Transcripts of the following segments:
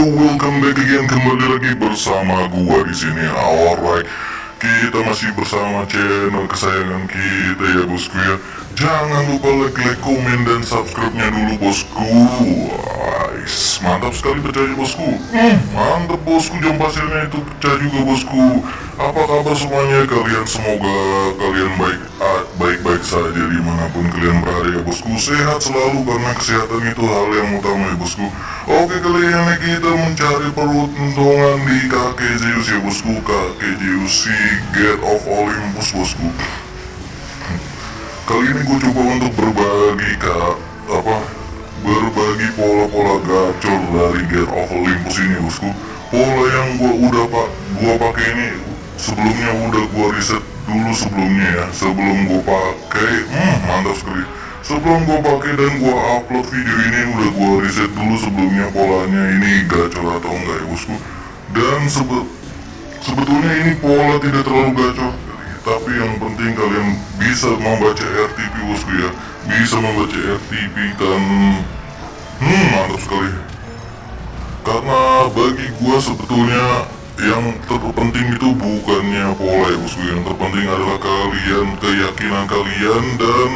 yo welcome back again kembali lagi bersama gua di sini. Alright, kita masih bersama channel kesayangan kita ya bosku ya. Jangan lupa like, like, komen dan subscribe-nya dulu bosku. Guys, mantap sekali percaya bosku. Hmm, mantap bosku jam pasirnya itu pecah juga bosku. Apa kabar semuanya kalian? Semoga kalian baik baik-baik saja di mana pun kalian berada ya bosku. Sehat selalu karena kesehatan itu hal yang utama ya bosku. Oke kali ini kita mencari peruntungan di kakek Zeus ya bosku. Kakek Zeus si Get of Olympus bosku. Kali ini gue coba untuk berbagi kak apa berbagi pola-pola gacor dari Get of Olympus ini bosku. Pola yang gua udah pak gua pakai ini sebelumnya udah gua riset dulu sebelumnya ya. Sebelum gua pakai hmm, mantap sekali. Sebelum gua pakai dan gua upload video ini udah gua riset dulu sebelumnya polanya ini gacor atau enggak ya bosku. Dan sebe sebetulnya ini pola tidak terlalu gacor. Tapi yang penting kalian bisa membaca RTP bosku ya. Bisa membaca RTP dan hmm mantap sekali. Karena bagi gua sebetulnya yang terpenting itu bukannya pola ya bosku yang terpenting adalah kalian keyakinan kalian dan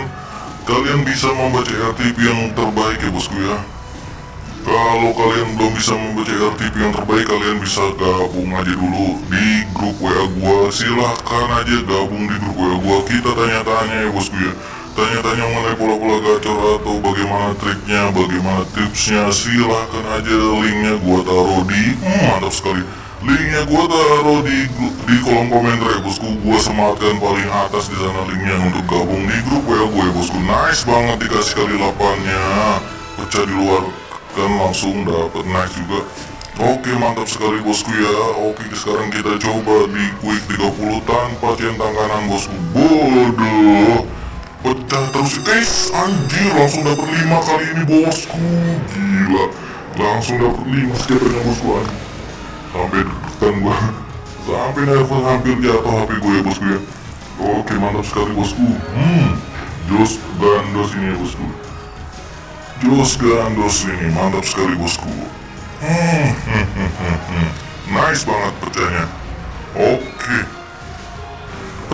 kalian bisa membaca RTP yang terbaik ya bosku ya. Kalau kalian belum bisa membaca RTP yang terbaik kalian bisa gabung aja dulu di grup WA gua. Silahkan aja gabung di grup WA gua. Kita tanya-tanya ya bosku ya tanya-tanya mengenai pola-pola gacor atau bagaimana triknya bagaimana tipsnya silahkan aja linknya gua taruh di hmm, mantap sekali. Linknya gua taruh di di kolom komentar ya bosku gua sematkan paling atas di sana linknya untuk gabung di grup WA gue ya bosku. Nice banget dikasih kali lapannya. Pecah di luar kan langsung dapat nice juga. Oke mantap sekali bosku ya. Oke sekarang kita coba di quick 30 tanpa centang kanan bosku. Bodoh Pecah terus. Guys anjir langsung dapat 5 kali ini bosku. Gila. Langsung dapat 5 scaternya bosku anjir. Sampai deg-degan gua. Sampai nervous hampir jatuh HP gue ya bosku ya. Oke mantap sekali bosku. Hmm Jos gandos ini ya bosku. Jos gandos ini mantap sekali bosku. Hmm, hmm, hmm, hmm, hmm. Nice banget pecahnya. Oke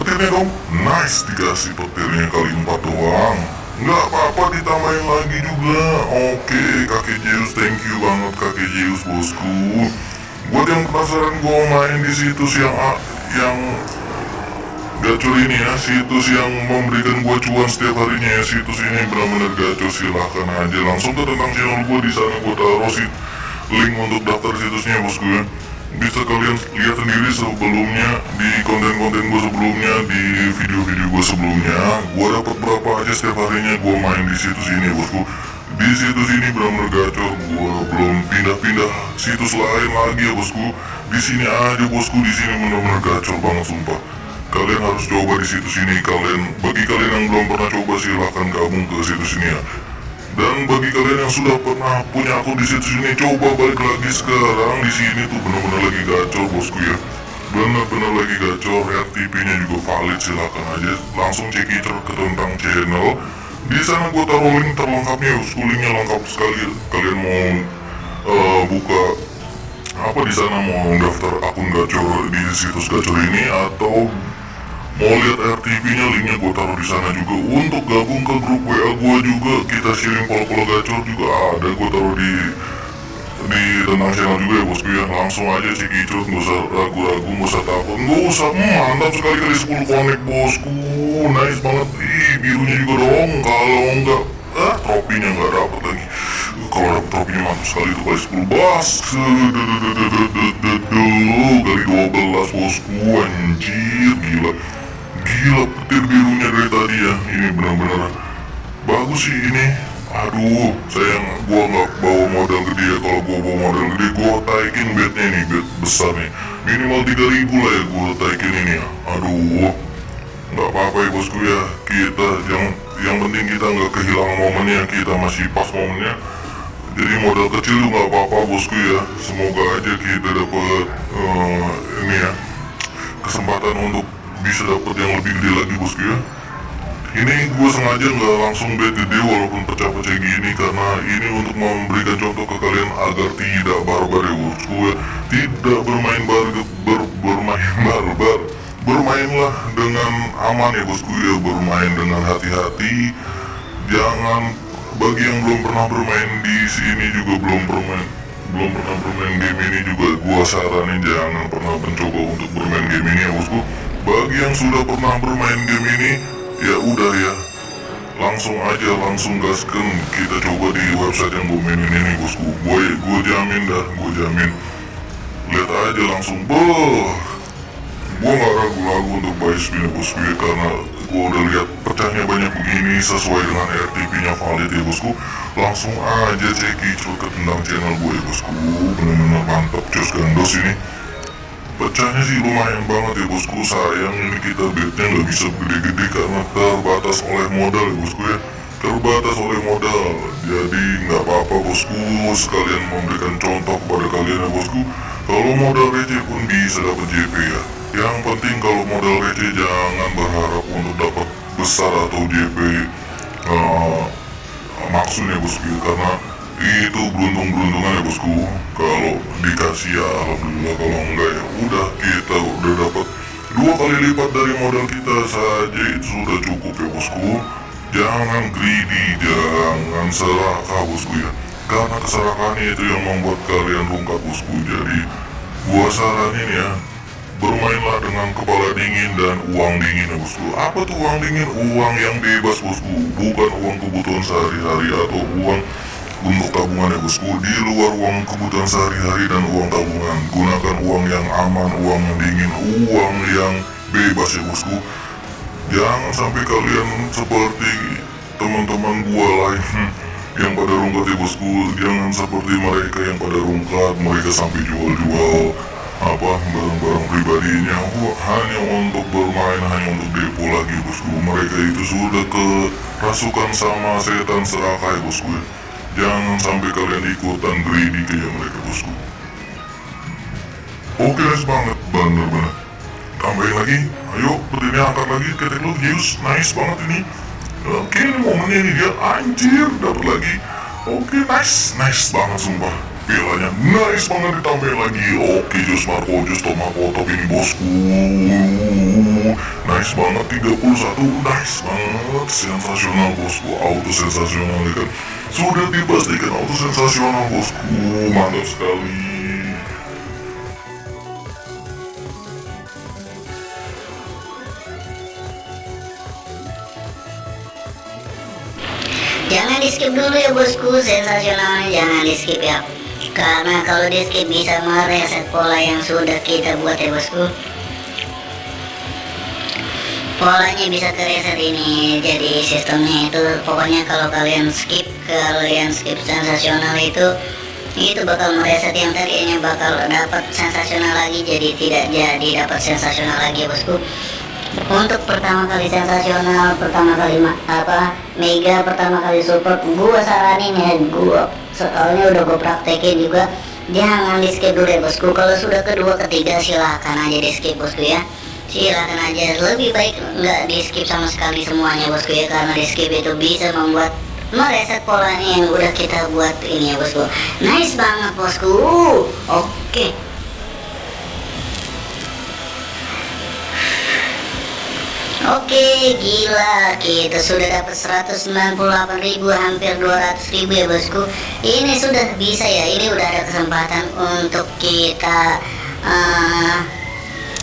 Petirnya dong. Nice dikasih petirnya kali empat doang. Nggak apa-apa ditambahin lagi juga. Oke kakek Zeus thank you banget kakek Zeus bosku. Buat yang penasaran gue main di situs yang yang gacor ini ya. Situs yang memberikan gua cuan setiap harinya ya. Situs ini benar-benar gacor. Silahkan aja. Langsung ke tentang channel gua. Di sana gua taruh sih link untuk daftar situsnya bosku ya bisa kalian lihat sendiri sebelumnya di konten-konten gua sebelumnya di video-video gua sebelumnya. Gua dapat berapa aja setiap harinya gua main di situs ini bosku. Di situs ini benar-benar gacor. Gua belum pindah-pindah situs lain lagi ya bosku. Di sini aja bosku. Di sini benar-benar gacor banget sumpah. Kalian harus coba di situs ini. Kalian bagi kalian yang belum pernah coba silahkan gabung ke situs ini ya dan bagi kalian yang sudah pernah punya akun di situs ini coba balik lagi sekarang. Di sini tuh benar-benar lagi gacor bosku ya. Benar-benar lagi gacor. RTP nya juga valid silahkan aja. Langsung cek ke tentang channel. Di sana gue taruh link terlengkapnya bosku. Linknya lengkap sekali kalian mau uh, buka apa di sana mau daftar akun gacor di situs gacor ini atau mau lihat RTP nya linknya gue taruh di sana juga. Untuk gabung ke grup WA gue juga kita sharing pola-pola gacor juga. Ada gue taruh di di tentang channel juga ya bosku ya langsung aja sih kicot nggak usah ragu-ragu nggak usah takut. Nggak usah hmm, mantap sekali kali 10 connect bosku. Nice banget. Ih birunya juga dong. Kalau enggak ah tropinya nggak dapet lagi. Kalau dapet tropinya mantap sekali itu kali 10 bas. Kali 12 bosku. Anjir gila gila petir birunya dari tadi ya. Ini benar-benar bagus sih ini. Aduh sayang gua nggak bawa modal gede ya. Kalau gua bawa modal gede gua taikin bednya nih bed besar nih. Minimal 3000 lah ya gua taikin ini ya. Aduh nggak apa-apa ya bosku ya. Kita yang yang penting kita nggak kehilangan momennya. Kita masih pas momennya. Jadi modal kecil tuh nggak apa-apa bosku ya. Semoga aja kita dapat uh, ini ya kesempatan untuk bisa dapat yang lebih gede lagi bosku ya. Ini gue sengaja nggak langsung bet gede walaupun pecah-pecah gini karena ini untuk memberikan contoh ke kalian agar tidak barbar ya bosku ya tidak bermain bar ber, bermain barbar. Bermainlah dengan aman ya bosku ya. Bermain dengan hati-hati. Jangan bagi yang belum pernah bermain di sini juga belum bermain belum pernah bermain game ini juga gua saranin jangan pernah mencoba untuk bermain game ini ya bosku bagi yang sudah pernah bermain game ini ya udah ya. Langsung aja langsung gaskan kita coba di website yang gue mainin ini bosku. Gue gue jamin dah gue jamin. Lihat aja langsung. Boh gue gak ragu-ragu untuk buy spin bosku ya karena gue udah lihat pecahnya banyak begini sesuai dengan RTP nya valid ya bosku. Langsung aja ceki ke tentang channel gue ya bosku. Bener-bener mantap cus gandos ini pecahnya sih lumayan banget ya bosku. Sayang ini kita bednya nggak bisa gede-gede karena terbatas oleh modal ya bosku ya. Terbatas oleh modal. Jadi nggak apa-apa bosku. Sekalian memberikan contoh kepada kalian ya bosku. Kalau modal receh pun bisa dapat JP ya. Yang penting kalau modal receh jangan berharap untuk dapat besar atau JP uh, maksudnya bosku ya, karena itu beruntung-beruntungan ya bosku. Kalau dikasih ya alhamdulillah. Kalau enggak ya udah kita udah dapat dua kali lipat dari modal kita saja. Itu sudah cukup ya bosku. Jangan greedy jangan serakah bosku ya. Karena keserakahan itu yang membuat kalian rungkat bosku. Jadi gua saranin ya bermainlah dengan kepala dingin dan uang dingin ya bosku. Apa tuh uang dingin? Uang yang bebas bosku. Bukan uang kebutuhan sehari-hari atau uang untuk tabungan ya bosku di luar uang kebutuhan sehari-hari dan uang tabungan gunakan uang yang aman uang yang dingin uang yang bebas ya bosku jangan sampai kalian seperti teman-teman gua lain yang pada rungkat ya bosku jangan seperti mereka yang pada rungkat mereka sampai jual-jual apa barang-barang pribadinya. Hanya untuk bermain hanya untuk depo lagi bosku mereka itu sudah kerasukan sama setan serakah ya bosku Jangan sampai kalian ikutan greedy kayak mereka bosku. Oke nice banget, bener-bener. Tambahin lagi, ayo ini angkat lagi. Ketek lu, Zeus, nice banget ini. Oke ini momennya nih dia, anjir, dapat lagi. Oke nice, nice banget sumpah Pilanya nice banget ditambahin lagi. Oke Jus Marco, Jus Tomako, top ini bosku. Nice banget 31, nice banget. Sensasional bosku, auto sensasional ya kan? Sudah dipastikan auto sensasional bosku. Mantap sekali. Jangan di skip dulu ya bosku. Sensasionalnya jangan di skip ya Karena kalau di skip bisa mereset pola yang sudah kita buat ya bosku. Polanya bisa kereset ini. Jadi sistemnya itu pokoknya kalau kalian skip kalian skip sensasional itu itu bakal mereset yang tadinya bakal dapat sensasional lagi jadi tidak jadi dapat sensasional lagi bosku untuk pertama kali sensasional pertama kali apa mega pertama kali support gua saranin ya gua soalnya udah gua praktekin juga. Jangan di skip dulu ya bosku. Kalau sudah kedua ketiga silahkan aja di skip bosku ya. Silakan aja. Lebih baik nggak di skip sama sekali semuanya bosku ya karena di skip itu bisa membuat mereset polanya yang udah kita buat ini ya bosku. Nice banget bosku. Oke. okay. Oke gila. Kita sudah dapat 198.000 hampir 200.000 ya bosku. Ini sudah bisa ya ini udah ada kesempatan untuk kita uh,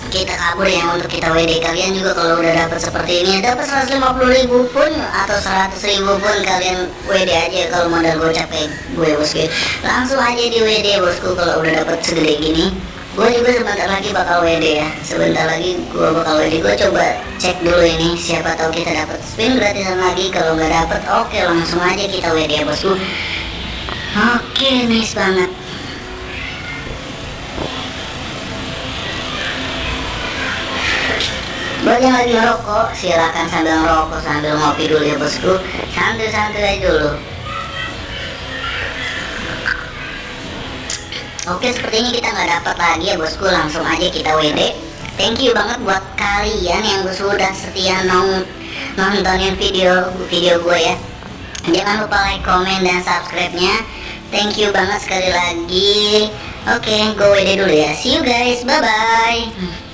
kita kabur ya untuk kita WD kalian juga kalau udah dapat seperti ini dapat 150 ribu pun atau 100 ribu pun kalian WD aja kalau modal gue capek gue bosku langsung aja di WD bosku kalau udah dapat segede gini gue juga sebentar lagi bakal WD ya. Sebentar lagi gue bakal WD gue coba cek dulu ini siapa tahu kita dapat spin gratisan lagi. Kalau nggak dapat oke langsung aja kita WD ya bosku. Oke nice banget. Buat yang lagi ngerokok, silakan sambil ngerokok sambil ngopi dulu ya bosku. Santai-santai aja dulu. Oke, seperti ini kita nggak dapat lagi ya bosku. Langsung aja kita WD. Thank you banget buat kalian yang sudah setia nong nontonin video video gue ya. Jangan lupa like comment dan subscribe nya thank you banget sekali lagi. Oke okay, go WD dulu ya. See you guys. Bye bye